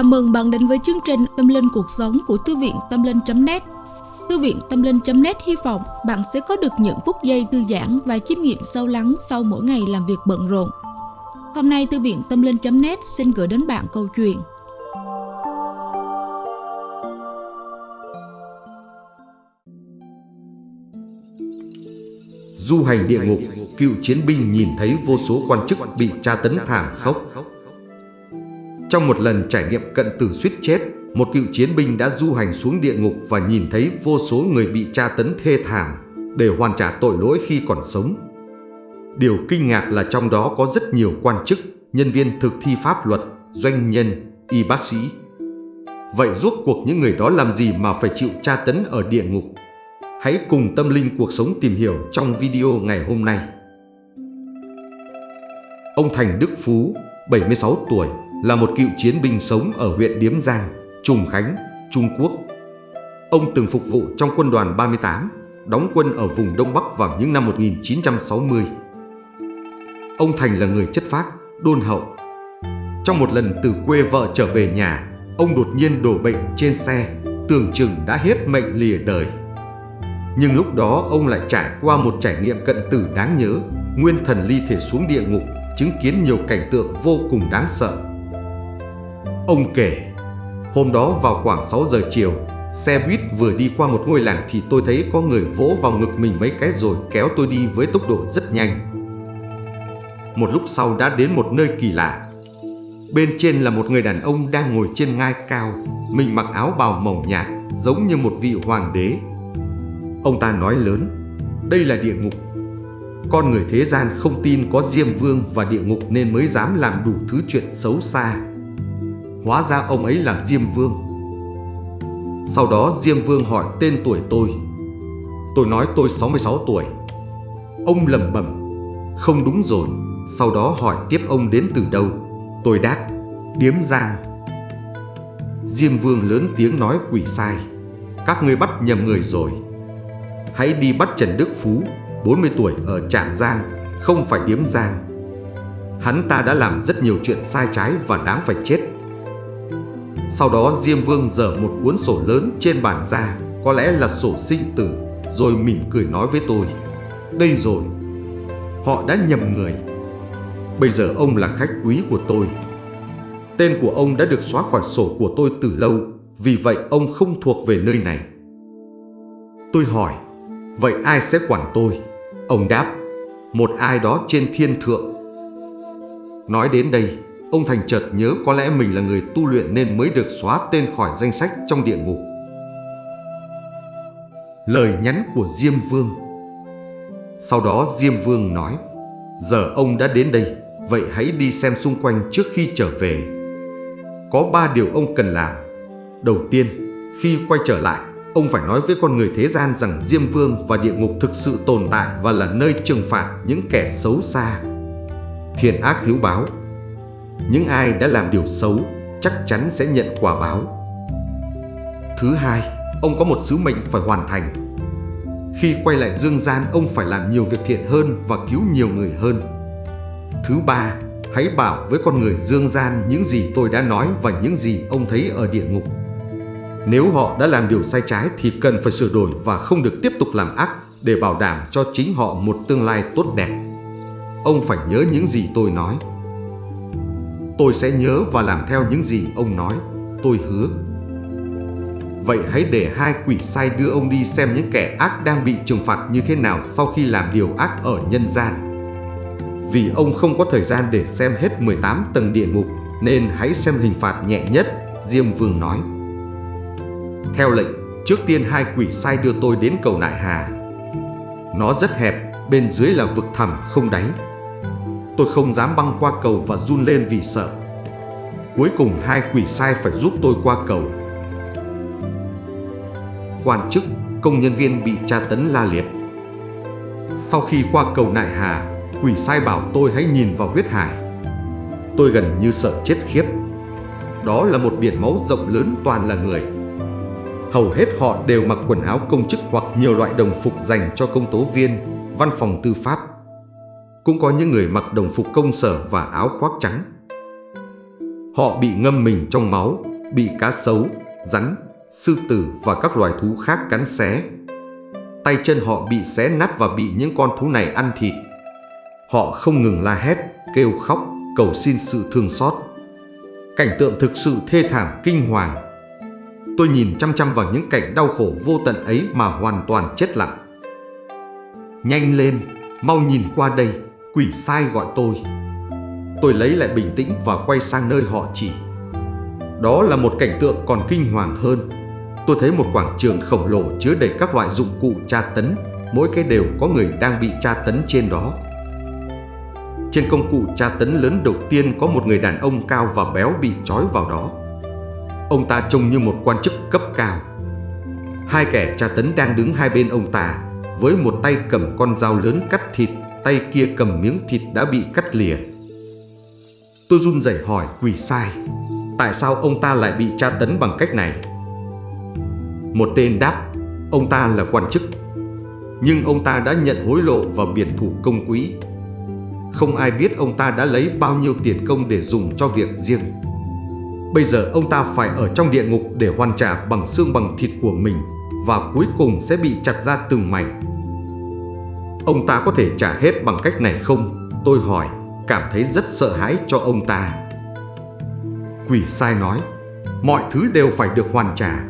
Chào mừng bạn đến với chương trình Tâm Linh Cuộc Sống của Thư viện Tâm Linh.net Thư viện Tâm Linh.net hy vọng bạn sẽ có được những phút giây thư giãn và chiêm nghiệm sâu lắng sau mỗi ngày làm việc bận rộn. Hôm nay Thư viện Tâm Linh.net xin gửi đến bạn câu chuyện Du hành địa ngục, cựu chiến binh nhìn thấy vô số quan chức bị tra tấn thảm khốc. Trong một lần trải nghiệm cận tử suýt chết, một cựu chiến binh đã du hành xuống địa ngục và nhìn thấy vô số người bị tra tấn thê thảm để hoàn trả tội lỗi khi còn sống. Điều kinh ngạc là trong đó có rất nhiều quan chức, nhân viên thực thi pháp luật, doanh nhân, y bác sĩ. Vậy rốt cuộc những người đó làm gì mà phải chịu tra tấn ở địa ngục? Hãy cùng tâm linh cuộc sống tìm hiểu trong video ngày hôm nay. Ông Thành Đức Phú, 76 tuổi, là một cựu chiến binh sống ở huyện Điếm Giang, Trùng Khánh, Trung Quốc. Ông từng phục vụ trong quân đoàn 38, đóng quân ở vùng Đông Bắc vào những năm 1960. Ông Thành là người chất phác, đôn hậu. Trong một lần từ quê vợ trở về nhà, ông đột nhiên đổ bệnh trên xe, tưởng chừng đã hết mệnh lìa đời. Nhưng lúc đó ông lại trải qua một trải nghiệm cận tử đáng nhớ, nguyên thần ly thể xuống địa ngục, chứng kiến nhiều cảnh tượng vô cùng đáng sợ. Ông kể, hôm đó vào khoảng 6 giờ chiều, xe buýt vừa đi qua một ngôi làng thì tôi thấy có người vỗ vào ngực mình mấy cái rồi kéo tôi đi với tốc độ rất nhanh. Một lúc sau đã đến một nơi kỳ lạ. Bên trên là một người đàn ông đang ngồi trên ngai cao, mình mặc áo bào mỏng nhạt, giống như một vị hoàng đế. Ông ta nói lớn, đây là địa ngục. Con người thế gian không tin có Diêm Vương và địa ngục nên mới dám làm đủ thứ chuyện xấu xa Hóa ra ông ấy là Diêm Vương. Sau đó Diêm Vương hỏi tên tuổi tôi. Tôi nói tôi 66 tuổi. Ông lầm bẩm, Không đúng rồi. Sau đó hỏi tiếp ông đến từ đâu. Tôi đáp, Điếm Giang. Diêm Vương lớn tiếng nói, quỷ sai, Các ngươi bắt nhầm người rồi. Hãy đi bắt Trần Đức Phú 40 tuổi, ở Trạm Giang, Không phải Điếm Giang. Hắn ta đã làm rất nhiều chuyện sai trái và đáng phải chết sau đó Diêm Vương dở một cuốn sổ lớn trên bàn ra, có lẽ là sổ sinh tử, rồi mỉm cười nói với tôi. Đây rồi, họ đã nhầm người. Bây giờ ông là khách quý của tôi. Tên của ông đã được xóa khỏi sổ của tôi từ lâu, vì vậy ông không thuộc về nơi này. Tôi hỏi, vậy ai sẽ quản tôi? Ông đáp, một ai đó trên thiên thượng. Nói đến đây, Ông Thành chợt nhớ có lẽ mình là người tu luyện nên mới được xóa tên khỏi danh sách trong địa ngục. Lời nhắn của Diêm Vương Sau đó Diêm Vương nói Giờ ông đã đến đây, vậy hãy đi xem xung quanh trước khi trở về. Có ba điều ông cần làm. Đầu tiên, khi quay trở lại, ông phải nói với con người thế gian rằng Diêm Vương và địa ngục thực sự tồn tại và là nơi trừng phạt những kẻ xấu xa. Thiện ác hiếu báo những ai đã làm điều xấu chắc chắn sẽ nhận quả báo. Thứ hai, ông có một sứ mệnh phải hoàn thành. Khi quay lại dương gian, ông phải làm nhiều việc thiện hơn và cứu nhiều người hơn. Thứ ba, hãy bảo với con người dương gian những gì tôi đã nói và những gì ông thấy ở địa ngục. Nếu họ đã làm điều sai trái thì cần phải sửa đổi và không được tiếp tục làm ác để bảo đảm cho chính họ một tương lai tốt đẹp. Ông phải nhớ những gì tôi nói. Tôi sẽ nhớ và làm theo những gì ông nói Tôi hứa Vậy hãy để hai quỷ sai đưa ông đi xem những kẻ ác đang bị trừng phạt như thế nào sau khi làm điều ác ở nhân gian. Vì ông không có thời gian để xem hết 18 tầng địa ngục, nên hãy xem hình phạt nhẹ nhất, Diêm Vương nói. Theo lệnh, trước tiên hai quỷ sai đưa tôi đến cầu Nại Hà. Nó rất hẹp, bên dưới là vực thẳm không đáy, Tôi không dám băng qua cầu và run lên vì sợ. Cuối cùng hai quỷ sai phải giúp tôi qua cầu. Quan chức, công nhân viên bị tra tấn la liệt. Sau khi qua cầu nại hà Quỷ sai bảo tôi hãy nhìn vào huyết hải. Tôi gần như sợ chết khiếp. Đó là một biển máu rộng lớn toàn là người. Hầu hết họ đều mặc quần áo công chức hoặc nhiều loại đồng phục dành cho công tố viên, văn phòng tư pháp cũng có những người mặc đồng phục công sở và áo khoác trắng. Họ bị ngâm mình trong máu, bị cá sấu, rắn, sư tử và các loài thú khác cắn xé. Tay chân họ bị xé nát và bị những con thú này ăn thịt. Họ không ngừng la hét, kêu khóc, cầu xin sự thương xót. Cảnh tượng thực sự thê thảm kinh hoàng. Tôi nhìn chăm chăm vào những cảnh đau khổ vô tận ấy mà hoàn toàn chết lặng. Nhanh lên, mau nhìn qua đây, quỷ sai gọi tôi. Tôi lấy lại bình tĩnh và quay sang nơi họ chỉ. Đó là một cảnh tượng còn kinh hoàng hơn. Tôi thấy một quảng trường khổng lồ chứa đầy các loại dụng cụ tra tấn, mỗi cái đều có người đang bị tra tấn trên đó. Trên công cụ tra tấn lớn đầu tiên có một người đàn ông cao và béo bị trói vào đó. Ông ta trông như một quan chức cấp cao. Hai kẻ tra tấn đang đứng hai bên ông ta, với một tay cầm con dao lớn cắt thịt, tay kia cầm miếng thịt đã bị cắt lìa. Tôi run rẩy hỏi quỷ sai, tại sao ông ta lại bị tra tấn bằng cách này? Một tên đáp, ông ta là quan chức, nhưng ông ta đã nhận hối lộ và biển thủ công quỹ không ai biết ông ta đã lấy bao nhiêu tiền công để dùng cho việc riêng. Bây giờ ông ta phải ở trong địa ngục để hoàn trả bằng xương bằng thịt của mình và cuối cùng sẽ bị chặt ra từng mảnh. Ông ta có thể trả hết bằng cách này không? Tôi hỏi, cảm thấy rất sợ hãi cho ông ta. Quỷ sai nói, mọi thứ đều phải được hoàn trả.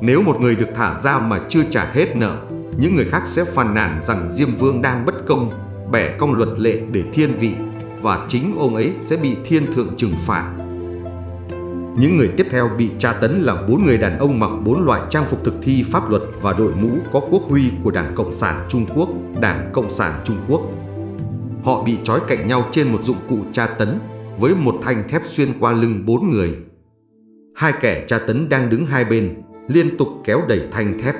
Nếu một người được thả ra mà chưa trả hết nợ, những người khác sẽ phàn nàn rằng Diêm Vương đang bất công bẻ cong luật lệ để thiên vị và chính ông ấy sẽ bị thiên thượng trừng phạt. Những người tiếp theo bị tra tấn là bốn người đàn ông mặc bốn loại trang phục thực thi pháp luật và đội mũ có quốc huy của Đảng Cộng sản Trung Quốc, Đảng Cộng sản Trung Quốc. Họ bị trói cạnh nhau trên một dụng cụ tra tấn với một thanh thép xuyên qua lưng bốn người. Hai kẻ tra tấn đang đứng hai bên, liên tục kéo đẩy thanh thép.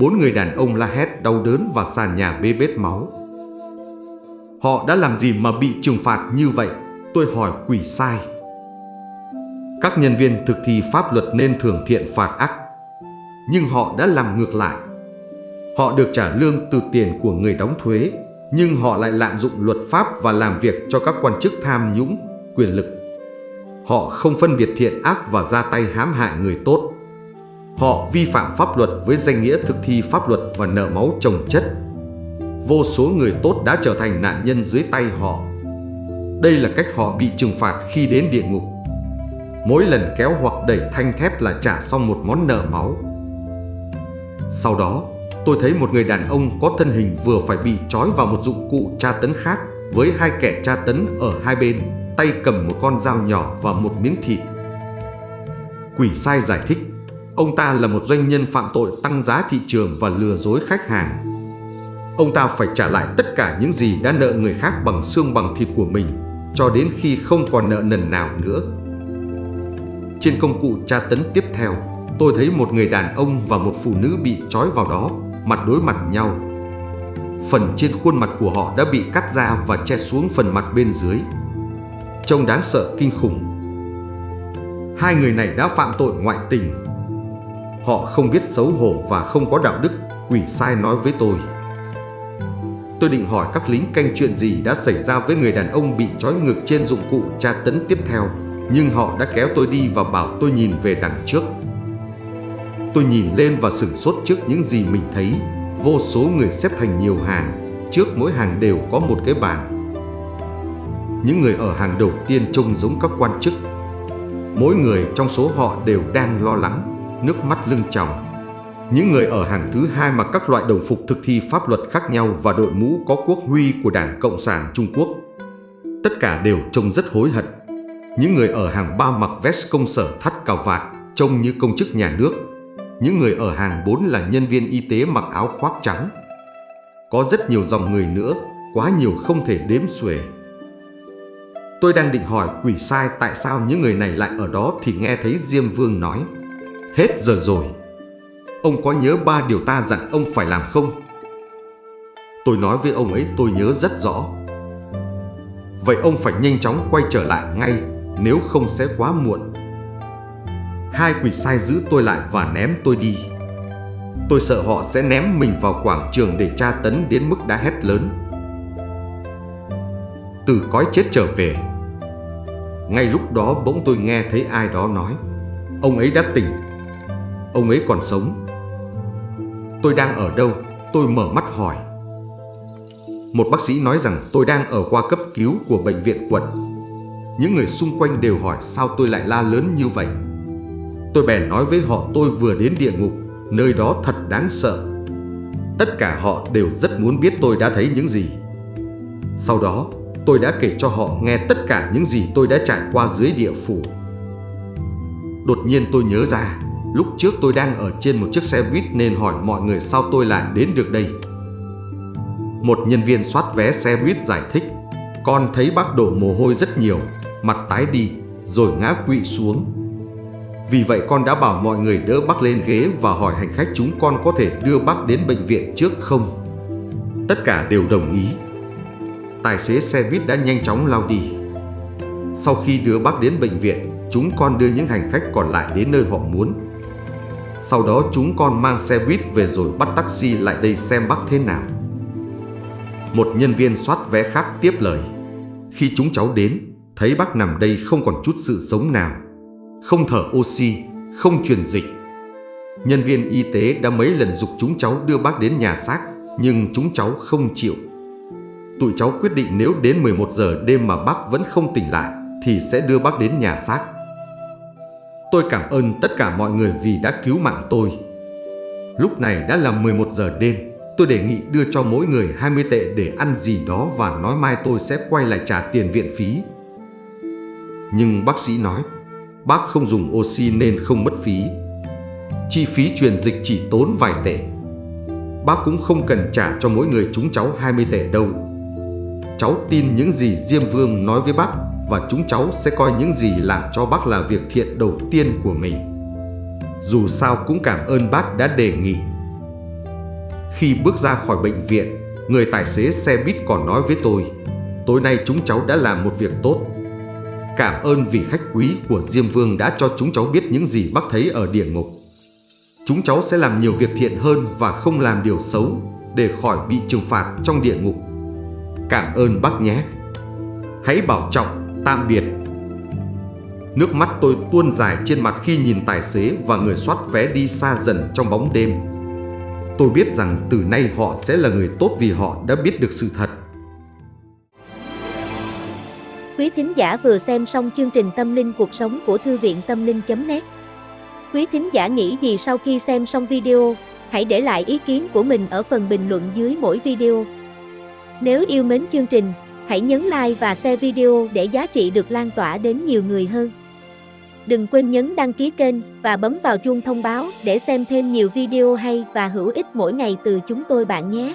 Bốn người đàn ông la hét đau đớn và sàn nhà bê bết máu. Họ đã làm gì mà bị trừng phạt như vậy? Tôi hỏi quỷ sai. Các nhân viên thực thi pháp luật nên thường thiện phạt ác. Nhưng họ đã làm ngược lại. Họ được trả lương từ tiền của người đóng thuế, nhưng họ lại lạm dụng luật pháp và làm việc cho các quan chức tham nhũng, quyền lực. Họ không phân biệt thiện ác và ra tay hãm hại người tốt. Họ vi phạm pháp luật với danh nghĩa thực thi pháp luật và nợ máu trồng chất vô số người tốt đã trở thành nạn nhân dưới tay họ. Đây là cách họ bị trừng phạt khi đến địa ngục. Mỗi lần kéo hoặc đẩy thanh thép là trả xong một món nợ máu. Sau đó, tôi thấy một người đàn ông có thân hình vừa phải bị trói vào một dụng cụ tra tấn khác với hai kẻ tra tấn ở hai bên, tay cầm một con dao nhỏ và một miếng thịt. Quỷ sai giải thích, ông ta là một doanh nhân phạm tội tăng giá thị trường và lừa dối khách hàng Ông ta phải trả lại tất cả những gì đã nợ người khác bằng xương bằng thịt của mình cho đến khi không còn nợ nần nào nữa. Trên công cụ tra tấn tiếp theo, tôi thấy một người đàn ông và một phụ nữ bị trói vào đó, mặt đối mặt nhau. Phần trên khuôn mặt của họ đã bị cắt ra và che xuống phần mặt bên dưới. Trông đáng sợ kinh khủng. Hai người này đã phạm tội ngoại tình. Họ không biết xấu hổ và không có đạo đức, quỷ sai nói với tôi. Tôi định hỏi các lính canh chuyện gì đã xảy ra với người đàn ông bị trói ngược trên dụng cụ tra tấn tiếp theo, nhưng họ đã kéo tôi đi và bảo tôi nhìn về đằng trước. Tôi nhìn lên và sửng sốt trước những gì mình thấy. Vô số người xếp thành nhiều hàng, trước mỗi hàng đều có một cái bàn. Những người ở hàng đầu tiên trông giống các quan chức. Mỗi người trong số họ đều đang lo lắng, nước mắt lưng tròng những người ở hàng thứ hai mặc các loại đồng phục thực thi pháp luật khác nhau và đội mũ có quốc huy của Đảng Cộng sản Trung Quốc. Tất cả đều trông rất hối hận. Những người ở hàng ba mặc vest công sở thắt cà vạt, trông như công chức nhà nước. Những người ở hàng bốn là nhân viên y tế mặc áo khoác trắng. Có rất nhiều dòng người nữa, quá nhiều không thể đếm xuể. Tôi đang định hỏi quỷ sai tại sao những người này lại ở đó thì nghe thấy Diêm Vương nói Hết giờ rồi Ông có nhớ ba điều ta dặn ông phải làm không? Tôi nói với ông ấy tôi nhớ rất rõ. Vậy ông phải nhanh chóng quay trở lại ngay, nếu không sẽ quá muộn. Hai quỷ sai giữ tôi lại và ném tôi đi. Tôi sợ họ sẽ ném mình vào quảng trường để tra tấn đến mức đã hét lớn. Từ cõi chết trở về. Ngay lúc đó bỗng tôi nghe thấy ai đó nói, Ông ấy đã tỉnh Ông ấy còn sống Tôi đang ở đâu? Tôi mở mắt hỏi Một bác sĩ nói rằng tôi đang ở khoa cấp cứu của bệnh viện quận những người xung quanh đều hỏi, sao tôi lại la lớn như vậy? Tôi bèn nói với họ, tôi vừa đến địa ngục, Nơi đó thật đáng sợ. Tất cả họ đều rất muốn biết tôi đã thấy những gì. Sau đó, tôi đã kể cho họ nghe tất cả những gì tôi đã trải qua dưới địa phủ. Đột nhiên tôi nhớ ra, Lúc trước tôi đang ở trên một chiếc xe buýt nên hỏi mọi người, sao tôi lại đến được đây? Một nhân viên soát vé xe buýt giải thích, Con thấy bác đổ mồ hôi rất nhiều. Mặt tái đi rồi ngã quỵ xuống vì vậy con đã bảo mọi người đỡ bác lên ghế và hỏi hành khách chúng con có thể đưa bác đến bệnh viện trước không. Tất cả đều đồng ý. Tài xế xe buýt đã nhanh chóng lao đi. Sau khi đưa bác đến bệnh viện, chúng con đưa những hành khách còn lại đến nơi họ muốn. Sau đó chúng con mang xe buýt về rồi bắt taxi lại đây xem bác thế nào. Một nhân viên soát vé khác tiếp lời. Khi chúng cháu đến, thấy bác nằm đây không còn chút sự sống nào không thở oxy, không truyền dịch. Nhân viên y tế đã mấy lần dục chúng cháu đưa bác đến nhà xác, nhưng chúng cháu không chịu. Tụi cháu quyết định nếu đến 11 giờ đêm mà bác vẫn không tỉnh lại, thì sẽ đưa bác đến nhà xác. Tôi cảm ơn tất cả mọi người vì đã cứu mạng tôi. Lúc này đã là 11 giờ đêm, tôi đề nghị đưa cho mỗi người 20 tệ để ăn gì đó và nói mai tôi sẽ quay lại trả tiền viện phí. Nhưng bác sĩ nói, bác không dùng oxy nên không mất phí. Chi phí truyền dịch chỉ tốn vài tệ. Bác cũng không cần trả cho mỗi người chúng cháu 20 tệ đâu. Cháu tin những gì Diêm Vương nói với bác và chúng cháu sẽ coi những gì làm cho bác là việc thiện đầu tiên của mình. Dù sao cũng cảm ơn bác đã đề nghị. Khi bước ra khỏi bệnh viện, người tài xế xe buýt còn nói với tôi, tối nay chúng cháu đã làm một việc tốt Cảm ơn vị khách quý của Diêm Vương đã cho chúng cháu biết những gì bác thấy ở địa ngục. Chúng cháu sẽ làm nhiều việc thiện hơn và không làm điều xấu để khỏi bị trừng phạt trong địa ngục. Cảm ơn bác nhé. Hãy bảo trọng, tạm biệt. Nước mắt tôi tuôn dài trên mặt khi nhìn tài xế và người soát vé đi xa dần trong bóng đêm. Tôi biết rằng từ nay họ sẽ là người tốt vì họ đã biết được sự thật Quý thính giả vừa xem xong chương trình Tâm linh cuộc sống của Thư viện Tâm linh.net Quý thính giả nghĩ gì sau khi xem xong video, hãy để lại ý kiến của mình ở phần bình luận dưới mỗi video. Nếu yêu mến chương trình, hãy nhấn like và share video để giá trị được lan tỏa đến nhiều người hơn. Đừng quên nhấn đăng ký kênh và bấm vào chuông thông báo để xem thêm nhiều video hay và hữu ích mỗi ngày từ chúng tôi bạn nhé.